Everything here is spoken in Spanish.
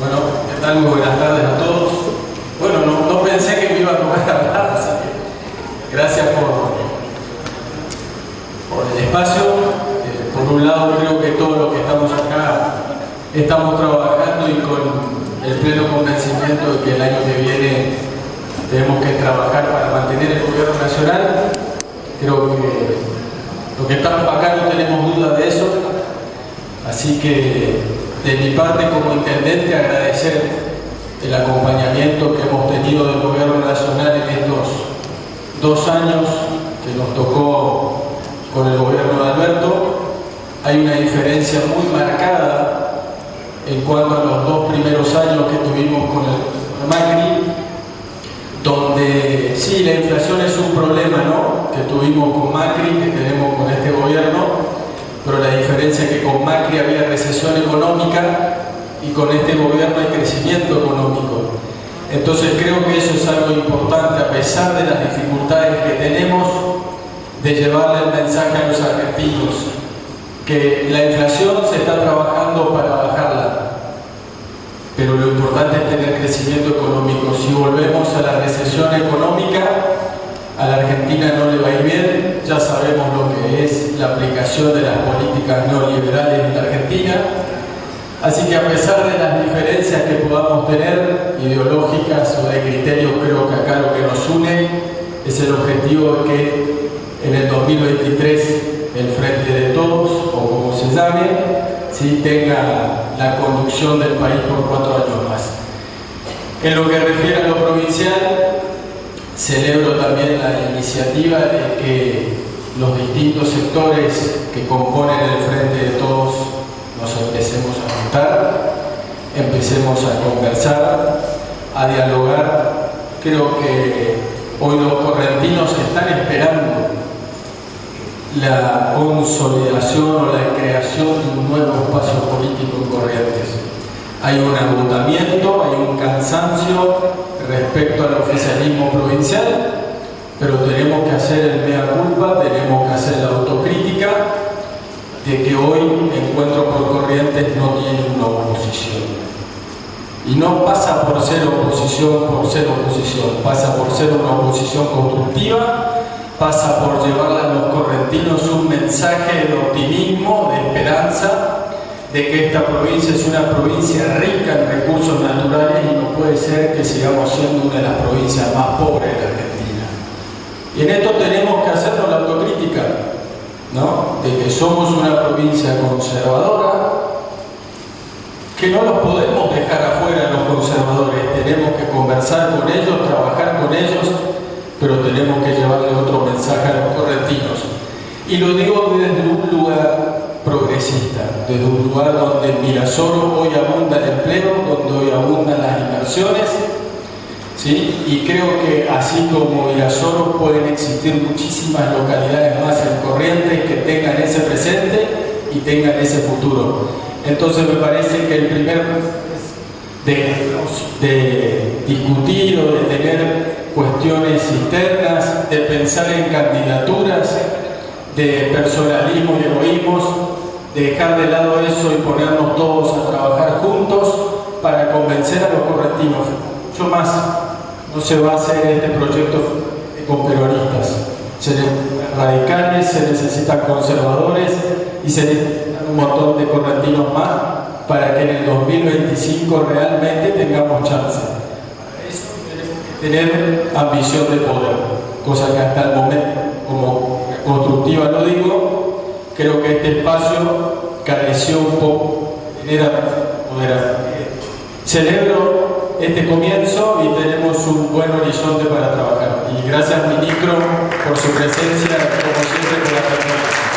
Bueno, ¿qué tal? Muy buenas tardes a todos. Bueno, no, pensé que me iba a tomar a hablar, así que gracias por, por el espacio. Eh, por un lado, creo que todos los que estamos acá estamos trabajando y con el pleno convencimiento de que el año que viene tenemos que trabajar para mantener el gobierno nacional. Creo que los que estamos acá no tenemos duda de eso. Así que de mi parte como intendente agradecer el acompañamiento que hemos tenido del gobierno nacional en estos dos años que nos tocó con el gobierno de Alberto. Hay una diferencia muy marcada en cuanto a los dos primeros años que tuvimos con el Macri, donde sí, la inflación es un problema ¿no? que tuvimos con Macri, que tenemos con este gobierno, que con Macri había recesión económica y con este gobierno hay crecimiento económico. Entonces creo que eso es algo importante, a pesar de las dificultades que tenemos, de llevarle el mensaje a los argentinos, que la inflación se está trabajando para bajarla, pero lo importante es tener crecimiento económico. Si volvemos a la recesión económica, a la Argentina no le va a ir bien, ya sabemos lo que es la aplicación de las políticas neoliberales en la Argentina, así que a pesar de las diferencias que podamos tener, ideológicas o de criterios, creo que acá lo que nos une es el objetivo de que en el 2023 el Frente de Todos, o como se llame, sí tenga la conducción del país por cuatro años más. En lo que refiere a lo provincial, Celebro también la iniciativa de que los distintos sectores que componen el Frente de Todos nos empecemos a juntar, empecemos a conversar, a dialogar. Creo que hoy los correntinos están esperando la consolidación o la creación de un nuevo espacio político en Corrientes. Hay un agotamiento, hay un cansancio respecto al oficialismo provincial, pero tenemos que hacer el hoy Encuentro por Corrientes no tiene una oposición. Y no pasa por ser oposición por ser oposición, pasa por ser una oposición constructiva, pasa por llevarle a los correntinos un mensaje de optimismo, de esperanza, de que esta provincia es una provincia rica en recursos naturales y no puede ser que sigamos siendo una de las provincias más pobres de la Argentina. Y en esto tenemos De que somos una provincia conservadora, que no los podemos dejar afuera los conservadores, tenemos que conversar con ellos, trabajar con ellos, pero tenemos que llevarle otro mensaje a los correntinos. Y lo digo desde un lugar progresista, desde un lugar donde en Mirasoro hoy abunda el empleo, donde hoy abundan las inversiones, ¿sí? y creo que así como Mirasoro pueden existir muchísimas localidades más en Corrientes que tengan ese presente y tengan ese futuro. Entonces me parece que el primer de, de discutir o de tener cuestiones internas, de pensar en candidaturas, de personalismo y egoísmos, de dejar de lado eso y ponernos todos a trabajar juntos para convencer a los correctivos. Mucho más no se va a hacer este proyecto con peronistas. Se radicales, se necesitan conservadores y se necesitan un montón de correctivos más para que en el 2025 realmente tengamos chance. Para eso tenemos que tener ambición de poder, cosa que hasta el momento, como constructiva lo digo, creo que este espacio careció un poco de poder. Celebro este comienzo y tenemos un buen horizonte para trabajar. Y gracias, ministro, por su presencia, como siempre, por la